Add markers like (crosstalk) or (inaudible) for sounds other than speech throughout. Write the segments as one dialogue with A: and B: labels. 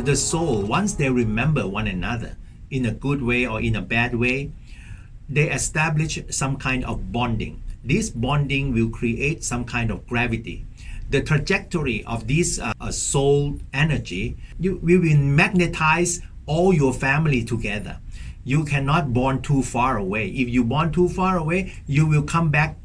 A: the, soul, once they remember one another in a good way or in a bad way, they establish some kind of bonding. This bonding will create some kind of gravity. The trajectory of this uh, soul energy, you, we will magnetize all your family together. You cannot bond too far away. If you bond too far away, you will come back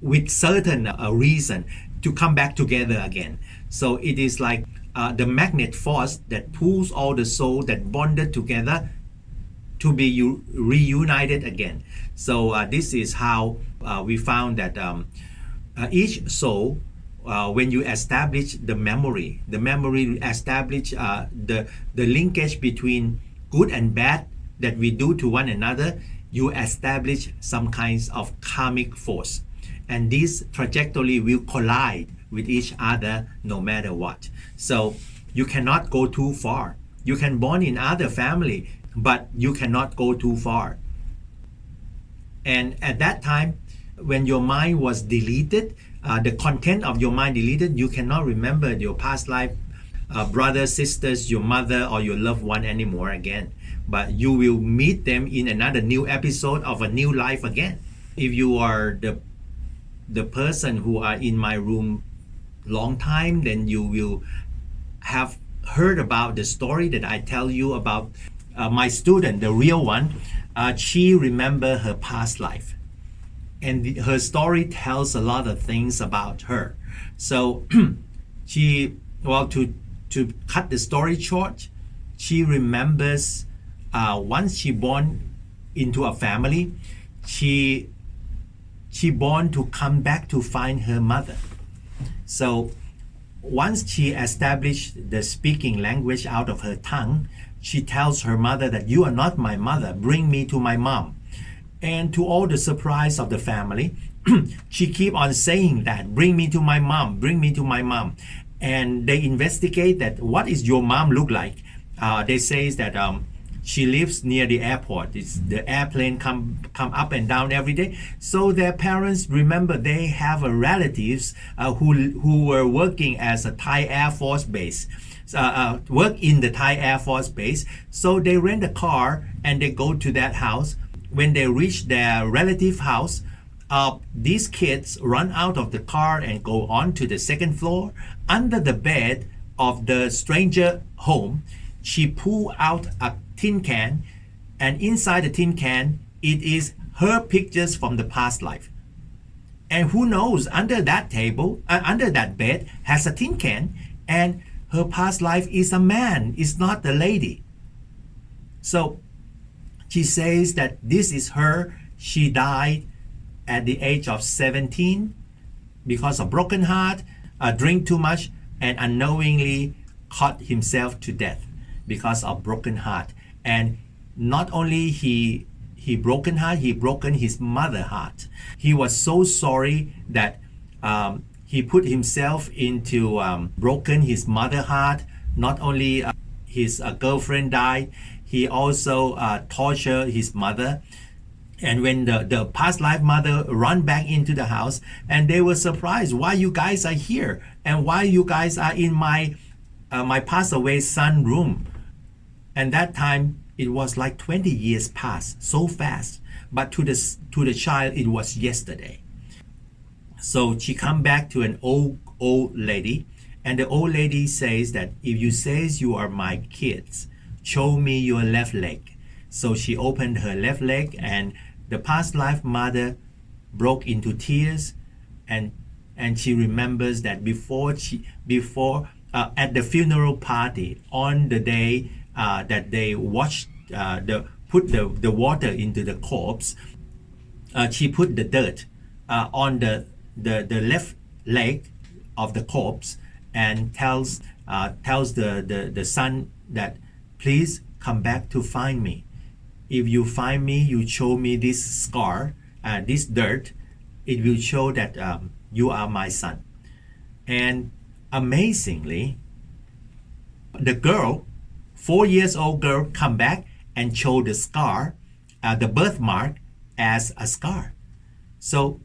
A: with certain uh, reason to come back together again. So it is like uh, the magnet force that pulls all the soul that bonded together to be reunited again. So uh, this is how uh, we found that um, uh, each soul, uh, when you establish the memory, the memory establish uh, the the linkage between good and bad that we do to one another, you establish some kinds of karmic force and this trajectory will collide with each other no matter what. So you cannot go too far. You can born in other family, but you cannot go too far. And at that time, when your mind was deleted, uh, the content of your mind deleted, you cannot remember your past life, uh, brothers, sisters, your mother, or your loved one anymore again. But you will meet them in another new episode of a new life again. If you are the the person who are in my room long time, then you will have heard about the story that I tell you about uh, my student, the real one. Uh, she remember her past life, and the, her story tells a lot of things about her. So (clears throat) she, well, to to cut the story short, she remembers uh, once she born into a family, she she born to come back to find her mother. So once she established the speaking language out of her tongue, she tells her mother that you are not my mother, bring me to my mom. And to all the surprise of the family, (clears throat) she keep on saying that, bring me to my mom, bring me to my mom. And they investigate that what is your mom look like? Uh, they say that um, she lives near the airport. It's, the airplane come come up and down every day. So their parents remember they have a relatives uh, who who were working as a Thai Air Force base. Uh, uh, work in the Thai Air Force base. So they rent a car and they go to that house. When they reach their relative house, uh, these kids run out of the car and go on to the second floor. Under the bed of the stranger home, she pull out a tin can and inside the tin can it is her pictures from the past life. And who knows under that table uh, under that bed has a tin can and her past life is a man is not the lady. So she says that this is her. She died at the age of 17 because of broken heart uh, drink too much and unknowingly caught himself to death because of broken heart. And not only he he broken heart he broken his mother heart. He was so sorry that um, he put himself into um, broken his mother heart. Not only uh, his uh, girlfriend died he also uh, tortured his mother. And when the, the past life mother run back into the house and they were surprised why you guys are here? And why you guys are in my uh, my passed away son room and that time it was like 20 years passed so fast but to the to the child it was yesterday. So she come back to an old old lady and the old lady says that if you says you are my kids show me your left leg. So she opened her left leg and the past life mother broke into tears and and she remembers that before she before uh, at the funeral party on the day uh, that they washed uh, the put the, the water into the corpse, uh, she put the dirt uh, on the, the the left leg of the corpse and tells uh, tells the, the the son that please come back to find me. If you find me, you show me this scar, uh, this dirt. It will show that um, you are my son. And amazingly, the girl four years old girl come back and show the scar, uh, the birthmark as a scar. So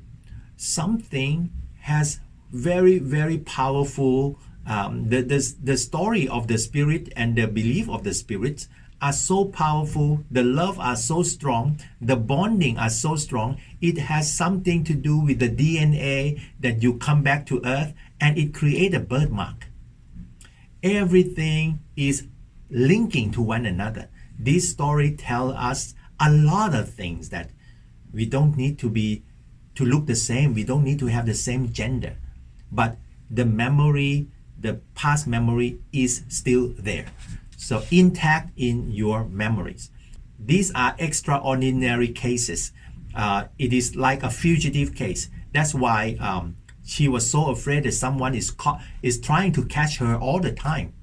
A: something has very, very powerful um, the, the, the story of the spirit and the belief of the spirits are so powerful the love are so strong the bonding are so strong it has something to do with the dna that you come back to earth and it create a birthmark everything is linking to one another this story tell us a lot of things that we don't need to be to look the same we don't need to have the same gender but the memory the past memory is still there so intact in your memories. These are extraordinary cases. Uh, it is like a fugitive case. That's why um, she was so afraid that someone is caught, is trying to catch her all the time.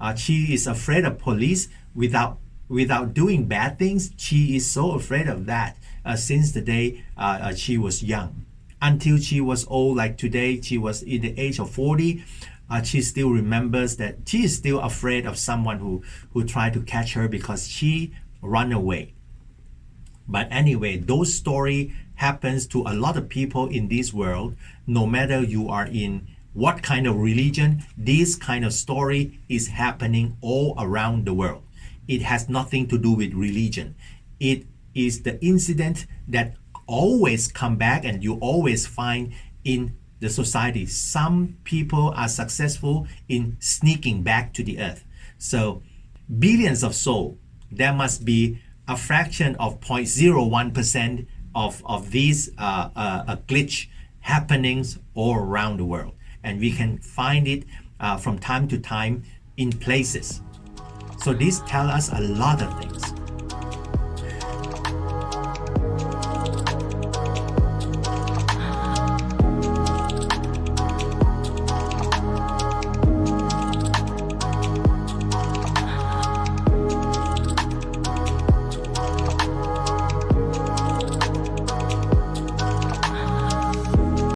A: Uh, she is afraid of police without without doing bad things. She is so afraid of that uh, since the day uh, uh, she was young. Until she was old, like today, she was in the age of 40 uh, she still remembers that she is still afraid of someone who who tried to catch her because she run away but anyway those story happens to a lot of people in this world no matter you are in what kind of religion this kind of story is happening all around the world it has nothing to do with religion it is the incident that always come back and you always find in the society. Some people are successful in sneaking back to the earth. So billions of souls, there must be a fraction of 0.01% of, of these uh, uh, glitch happenings all around the world. And we can find it uh, from time to time in places. So this tells us a lot of things.